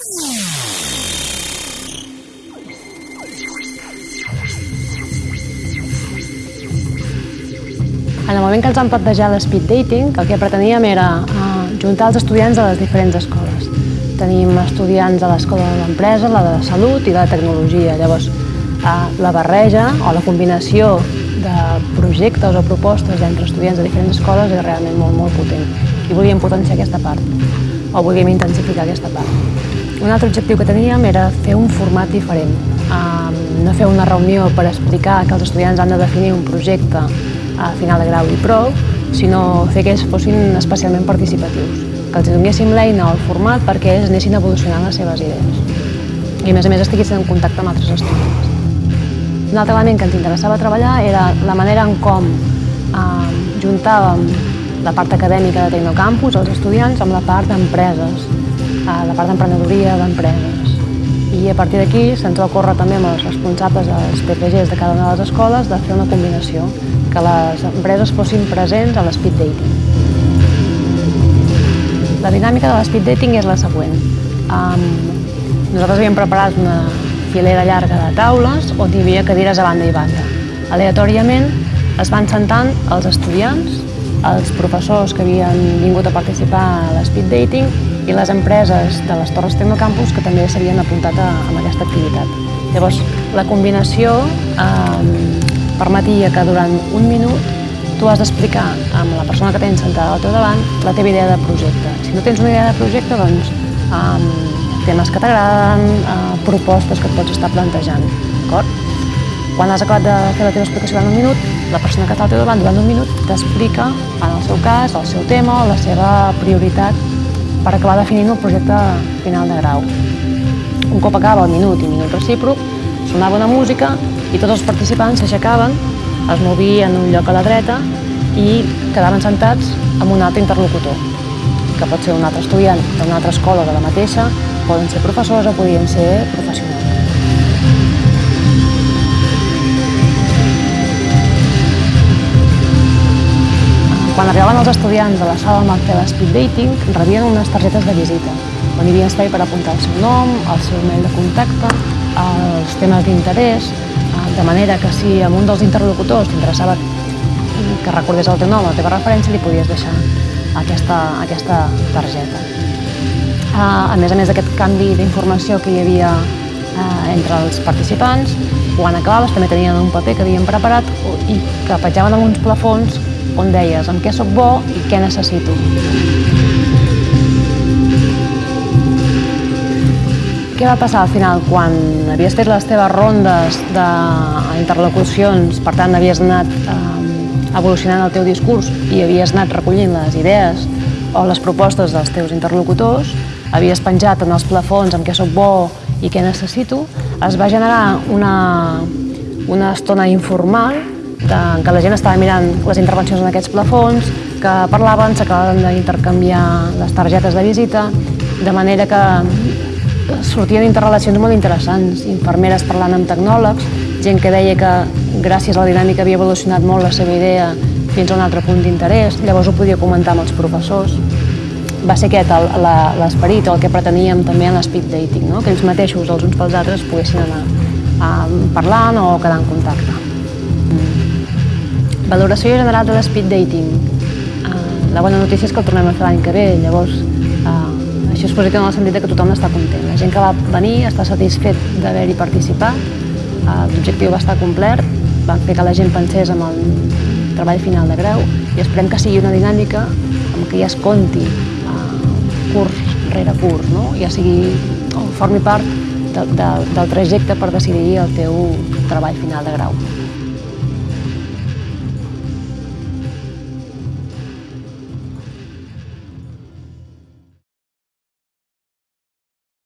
En el moment que ens vam plantejar l'speed dating, el que preteníem era uh, juntar els estudiants de les diferents escoles. Tenim estudiants de l'escola de l'empresa, la de salut i la de tecnologia. Llavors, uh, la barreja o la combinació de projectes o propostes entre estudiants de diferents escoles és realment molt, molt potent. I volíem potenciar aquesta part, o volíem intensificar aquesta part. Un altre objectiu que teníem era fer un format diferent, no fer una reunió per explicar que els estudiants han de definir un projecte a final de grau i prou, sinó fer que ells fossin especialment participatius, que els donéssim l'eina o el format perquè ells anessin evolucionant les seves idees. I a més a més estiguessin en contacte amb altres estudiants. Un altre element que ens interessava treballar era la manera en com juntàvem la part acadèmica de Tecnocampus, els estudiants, amb la part d'empreses, eh, la part d'emprenedoria d'empreses. I a partir d'aquí se'ns va ocórrer també amb els responsables dels TPGs de cada una de les escoles de fer una combinació que les empreses fossin presents a l'speed dating. La dinàmica de l'speed dating és la següent. Um, nosaltres havíem preparat una filera llarga de taules on hi havia cadires a banda i banda. Aleatòriament es van sentant els estudiants, els professors que havien vingut a participar a l'speed dating i les empreses de les Torres Tecnocampus que també s'havien apuntat a, a aquesta activitat. Llavors, la combinació eh, permetia que durant un minut tu has d'explicar amb la persona que tens sentada al teu davant la teva idea de projecte. Si no tens una idea de projecte, doncs um, temes que t'agraden, uh, propostes que et pots estar plantejant, d'acord? Quan has acabat de fer la teva explicació durant un minut, la persona que està al teu davant durant un minut t'explica, en el seu cas, el seu tema o la seva prioritat per acabar definint el projecte final de grau. Un cop acaba el minut i minut recíproc, sonava una música i tots els participants s'aixecaven, es movien un lloc a la dreta i quedaven sentats amb un altre interlocutor, que pot ser un altre estudiant d'una altra escola de la mateixa, poden ser professors o podien ser professionals. Quan arribaven els estudiants a la sala amb el fer speed dating, rebien unes targetes de visita, on hi havia espai per apuntar el seu nom, el seu mail de contacte, els temes d'interès, de manera que si amb un dels interlocutors t'interessava que recordés el teu nom, la teva referència, li podies deixar aquesta, aquesta targeta. A més a més d'aquest canvi d'informació que hi havia entre els participants, quan acabaves també tenien un paper que havien preparat i que petjaven amb uns plafons on deies amb què sóc bo i què necessito. Què va passar al final quan havies fet les teves rondes d'interlocucions, per tant havies anat eh, evolucionant el teu discurs i havies anat recollint les idees o les propostes dels teus interlocutors, havies penjat en els plafons amb què sóc bo i què necessito, es va generar una, una estona informal de, què la gent estava mirant les intervencions en aquests plafons, que parlaven, s'acabaven d'intercanviar les targetes de visita, de manera que sortien interrelacions molt interessants, infermeres parlant amb tecnòlegs, gent que deia que gràcies a la dinàmica havia evolucionat molt la seva idea fins a un altre punt d'interès, llavors ho podia comentar amb els professors. Va ser aquest l'esperit, el que preteníem també en l'speed dating, no? que ells mateixos, els uns pels altres, poguessin anar uh, parlant o quedar en contacte. Valoració general de l'speed dating. Uh, la bona notícia és que el tornem a fer l'any que ve, llavors això és positiu en el sentit que tothom està content. La gent que va venir està satisfet d'haver-hi participat, l'objectiu va estar complert, van fer que la gent pensés en el treball final de grau i esperem que sigui una dinàmica amb què ja es conti eh, curs rere curs, no? ja sigui, o formi part de, de, del trajecte per decidir el teu treball final de grau.